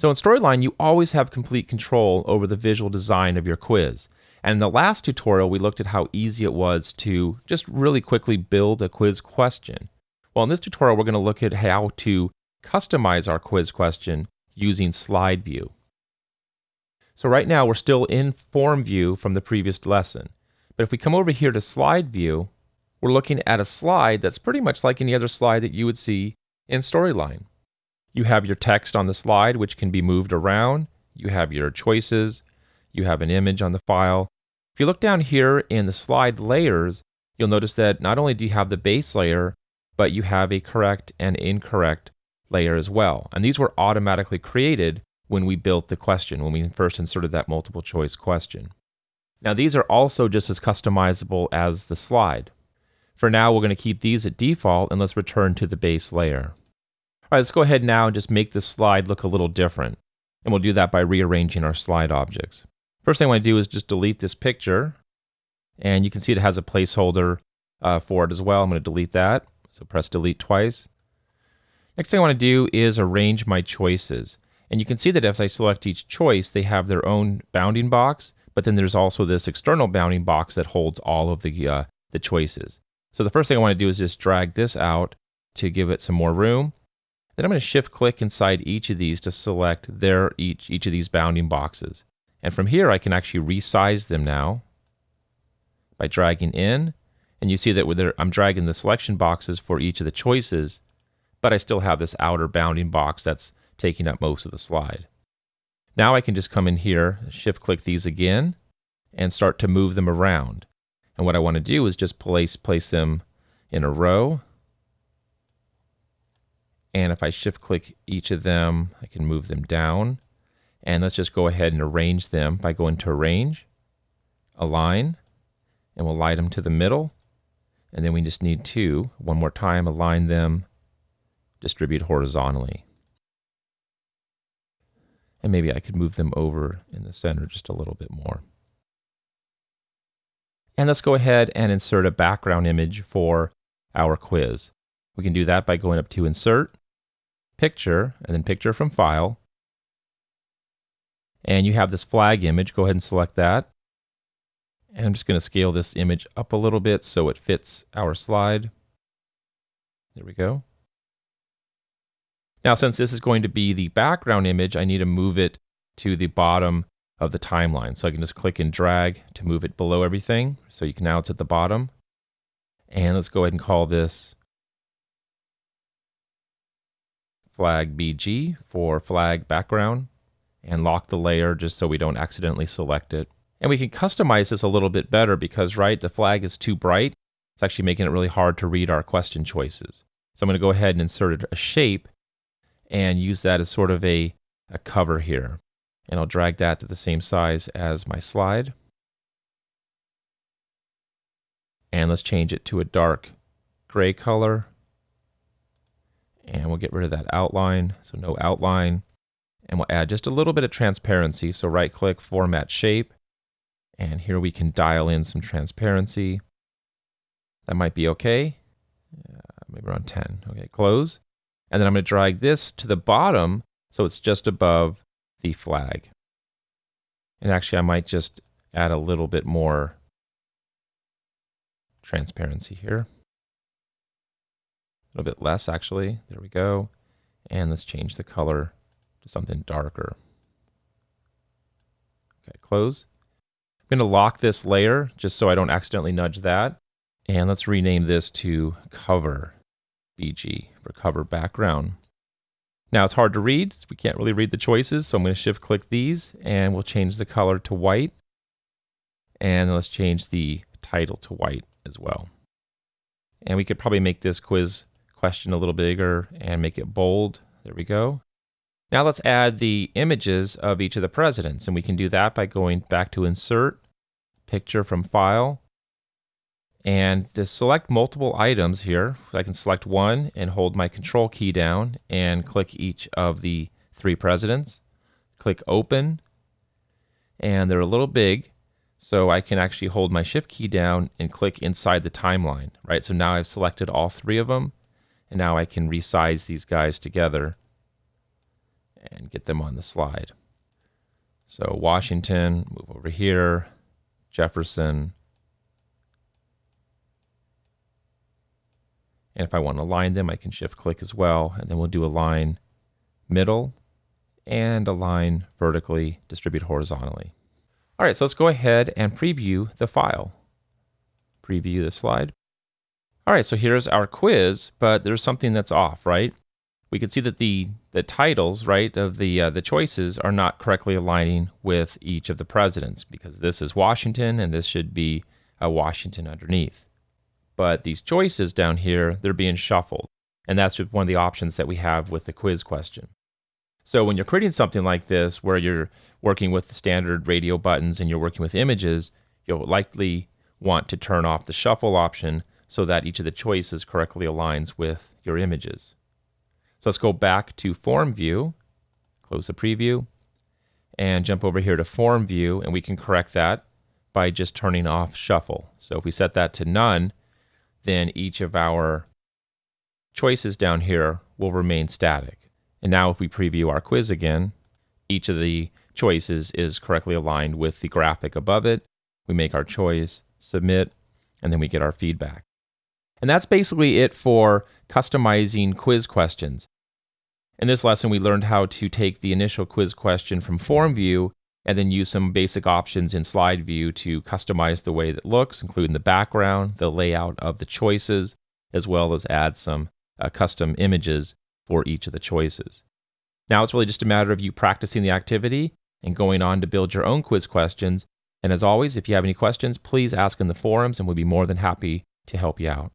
So in Storyline, you always have complete control over the visual design of your quiz. And in the last tutorial, we looked at how easy it was to just really quickly build a quiz question. Well, in this tutorial, we're going to look at how to customize our quiz question using slide view. So right now, we're still in form view from the previous lesson. But if we come over here to slide view, we're looking at a slide that's pretty much like any other slide that you would see in Storyline. You have your text on the slide, which can be moved around. You have your choices. You have an image on the file. If you look down here in the slide layers, you'll notice that not only do you have the base layer, but you have a correct and incorrect layer as well. And these were automatically created when we built the question, when we first inserted that multiple choice question. Now these are also just as customizable as the slide. For now, we're going to keep these at default and let's return to the base layer. All right, let's go ahead now and just make this slide look a little different. And we'll do that by rearranging our slide objects. First thing I want to do is just delete this picture. And you can see it has a placeholder uh, for it as well. I'm going to delete that. So press delete twice. Next thing I want to do is arrange my choices. And you can see that as I select each choice, they have their own bounding box, but then there's also this external bounding box that holds all of the, uh, the choices. So the first thing I want to do is just drag this out to give it some more room. Then I'm going to shift click inside each of these to select their each, each of these bounding boxes. And from here I can actually resize them now by dragging in. And you see that I'm dragging the selection boxes for each of the choices, but I still have this outer bounding box that's taking up most of the slide. Now I can just come in here, shift click these again, and start to move them around. And what I want to do is just place, place them in a row and if I shift click each of them, I can move them down. And let's just go ahead and arrange them by going to Arrange, Align, and we'll light them to the middle. And then we just need to, one more time, align them, distribute horizontally. And maybe I could move them over in the center just a little bit more. And let's go ahead and insert a background image for our quiz. We can do that by going up to Insert, picture, and then picture from file. And you have this flag image. Go ahead and select that. And I'm just going to scale this image up a little bit so it fits our slide. There we go. Now, since this is going to be the background image, I need to move it to the bottom of the timeline. So I can just click and drag to move it below everything. So you can now it's at the bottom. And let's go ahead and call this flag BG for flag background and lock the layer just so we don't accidentally select it. And we can customize this a little bit better because, right, the flag is too bright. It's actually making it really hard to read our question choices. So I'm going to go ahead and insert a shape and use that as sort of a, a cover here. And I'll drag that to the same size as my slide. And let's change it to a dark gray color and we'll get rid of that outline. So no outline. And we'll add just a little bit of transparency. So right click, format shape. And here we can dial in some transparency. That might be okay. Uh, maybe around 10. Okay, close. And then I'm going to drag this to the bottom so it's just above the flag. And actually, I might just add a little bit more transparency here a little bit less actually. There we go. And let's change the color to something darker. Okay, close. I'm going to lock this layer just so I don't accidentally nudge that. And let's rename this to cover BG for cover background. Now it's hard to read. we can't really read the choices. So I'm going to shift click these and we'll change the color to white. And let's change the title to white as well. And we could probably make this quiz question a little bigger and make it bold. There we go. Now let's add the images of each of the presidents. And we can do that by going back to Insert, Picture from File. And to select multiple items here, I can select one and hold my Control key down and click each of the three presidents. Click Open. And they're a little big, so I can actually hold my Shift key down and click inside the timeline, right? So now I've selected all three of them. And now I can resize these guys together. and get them on the slide. So Washington, move over here, Jefferson. And if I want to align them, I can shift click as well. And then we'll do a line middle and a line vertically, distribute horizontally. All right, so let's go ahead and preview the file. Preview the slide. All right, so here's our quiz, but there's something that's off, right? We can see that the the titles, right, of the uh, the choices are not correctly aligning with each of the presidents because this is Washington and this should be a Washington underneath. But these choices down here, they're being shuffled, and that's one of the options that we have with the quiz question. So when you're creating something like this, where you're working with the standard radio buttons and you're working with images, you'll likely want to turn off the shuffle option so that each of the choices correctly aligns with your images. So let's go back to form view, close the preview, and jump over here to form view, and we can correct that by just turning off shuffle. So if we set that to none, then each of our choices down here will remain static. And now if we preview our quiz again, each of the choices is correctly aligned with the graphic above it. We make our choice, submit, and then we get our feedback. And that's basically it for customizing quiz questions. In this lesson, we learned how to take the initial quiz question from form view and then use some basic options in slide view to customize the way that looks, including the background, the layout of the choices, as well as add some uh, custom images for each of the choices. Now it's really just a matter of you practicing the activity and going on to build your own quiz questions. And as always, if you have any questions, please ask in the forums and we'll be more than happy to help you out.